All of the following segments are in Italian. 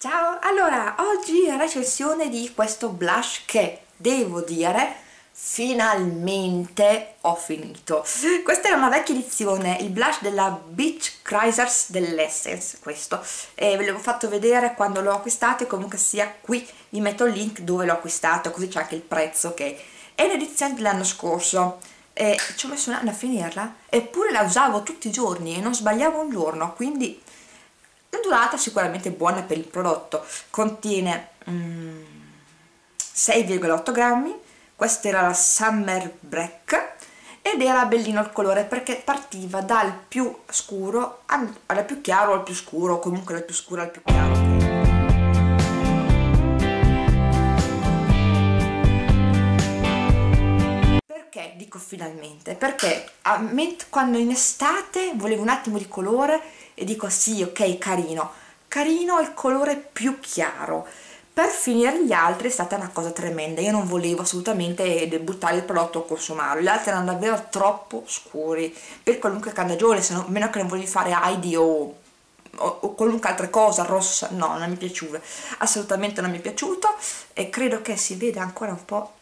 Ciao, allora oggi recensione di questo blush che devo dire finalmente ho finito. Questa è una vecchia edizione, il blush della Beach Chrysers dell'Essence questo, e ve l'avevo fatto vedere quando l'ho acquistato e comunque sia qui vi metto il link dove l'ho acquistato così c'è anche il prezzo che è un'edizione dell'anno scorso. E ci ho messo un anno a finirla eppure la usavo tutti i giorni e non sbagliavo un giorno quindi durata sicuramente buona per il prodotto. Contiene mm, 6,8 grammi. Questa era la Summer Break ed era bellino il colore perché partiva dal più scuro al più chiaro al più scuro comunque dal più scuro al più chiaro finalmente? Perché quando in estate volevo un attimo di colore e dico sì ok carino. Carino il colore più chiaro. Per finire gli altri è stata una cosa tremenda. Io non volevo assolutamente buttare il prodotto o consumarlo. Gli altri erano davvero troppo scuri. Per qualunque candagione se non, meno che non volevi fare Heidi o, o, o qualunque altra cosa rossa no non mi piaciuva assolutamente non mi è piaciuto e credo che si veda ancora un po'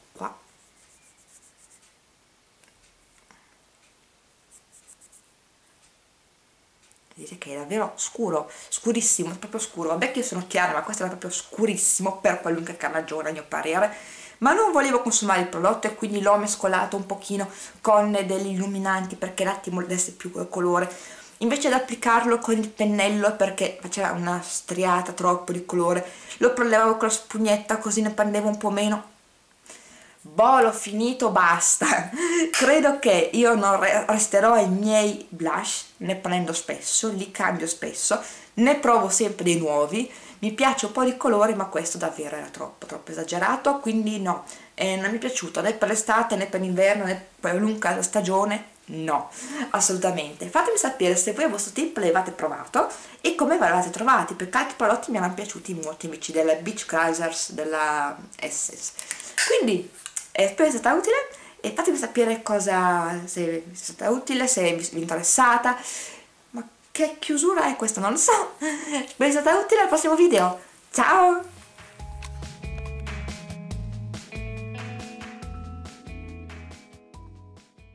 vedete che è davvero scuro, scurissimo, proprio scuro, vabbè che io sono chiara ma questo era proprio scurissimo per qualunque carnagione a mio parere. Ma non volevo consumare il prodotto e quindi l'ho mescolato un pochino con degli illuminanti perché l'attimo desse più colore. Invece di applicarlo con il pennello perché faceva una striata troppo di colore lo prelevavo con la spugnetta così ne prendeva un po' meno l'ho finito basta. Credo che io non resterò ai miei blush ne prendo spesso li cambio spesso ne provo sempre dei nuovi. Mi piace un po' di colore ma questo davvero era troppo troppo esagerato quindi no. Eh, non mi è piaciuto né per l'estate né per l'inverno né per qualunque stagione no, assolutamente. Fatemi sapere se voi a vostro tempo l'avete provato e come ve l'avete trovati perché altri prodotti mi hanno piaciuti molto invece della Beach Chrysers della Essence quindi eh, spero sia stata utile. E fatemi sapere cosa, se è stata utile, se vi è interessata. Ma che chiusura è questa? Non lo so. Spero sia stata utile al prossimo video. Ciao